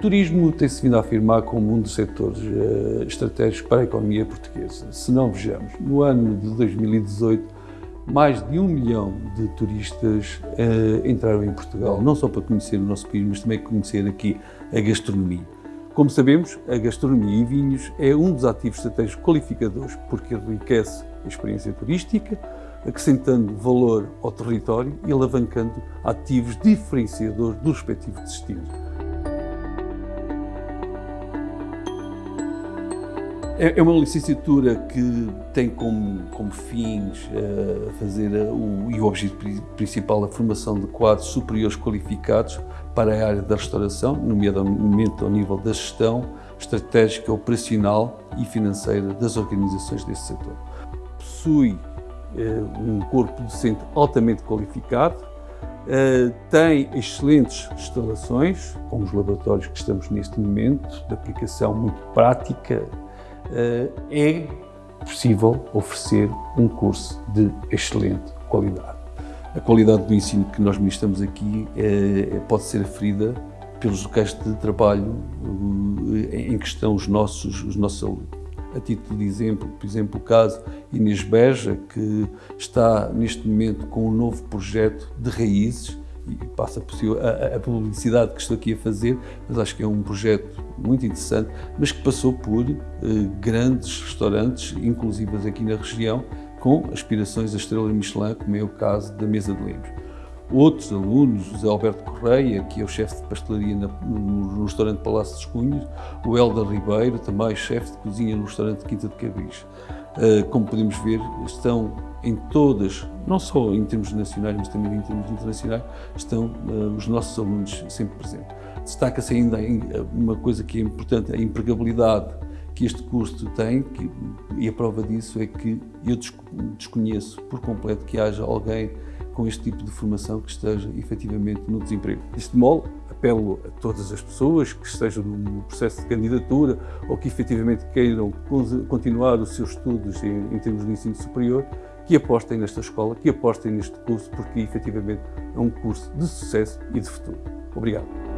turismo tem-se vindo a afirmar como um dos setores uh, estratégicos para a economia portuguesa. Se não vejamos, no ano de 2018, mais de um milhão de turistas uh, entraram em Portugal, não só para conhecer o nosso país, mas também conhecer aqui a gastronomia. Como sabemos, a gastronomia e vinhos é um dos ativos estratégicos qualificadores, porque enriquece a experiência turística, acrescentando valor ao território e alavancando ativos diferenciadores do respectivo destino. É, é uma licenciatura que tem como, como fins uh, fazer o, e o objetivo principal a formação de quadros superiores qualificados para a área da restauração, nomeadamente ao nível da gestão estratégica, operacional e financeira das organizações desse setor. Possui uh, um corpo docente altamente qualificado, uh, tem excelentes instalações, com os laboratórios que estamos neste momento, de aplicação muito prática, eh, é possível oferecer um curso de excelente qualidade. A qualidade do ensino que nós ministramos aqui é, pode ser aferida pelos locais de trabalho eh, em que estão os nossos, os nossos alunos. A título de exemplo, por exemplo, o caso Inês Beja, que está neste momento com um novo projeto de raízes, e passa a, a, publicidade que estou aqui a fazer, mas acho que é um projeto muito interessante, mas que passou por eh, grandes restaurantes, inclusivos aqui na região, com aspirações a estrela Michelin, como é o caso da Mesa de Lemos. Outros alunos, José Alberto Correia, que é o chefe de pastelaria no, no, restaurante Palácio dos Cunhos, o Helder Ribeiro, também chefe de cozinha no restaurante Quinta de Cabris. Uh, como podemos ver, estão em todas, não só em termos nacionais, mas também em termos internacionais, estão uh, os nossos alunos sempre presentes. Destaca-se ainda uma coisa que é importante, a empregabilidade que este curso tem, que, e a prova disso é que eu desconheço por completo que haja alguém com este tipo de formação que esteja efetivamente no desemprego. Este modo, apelo a todas as pessoas que estejam no processo de candidatura ou que efetivamente queiram continuar os seus estudos em, em termos de ensino superior, que apostem nesta escola, que apostem neste curso, porque efetivamente é um curso de sucesso e de futuro. Obrigado.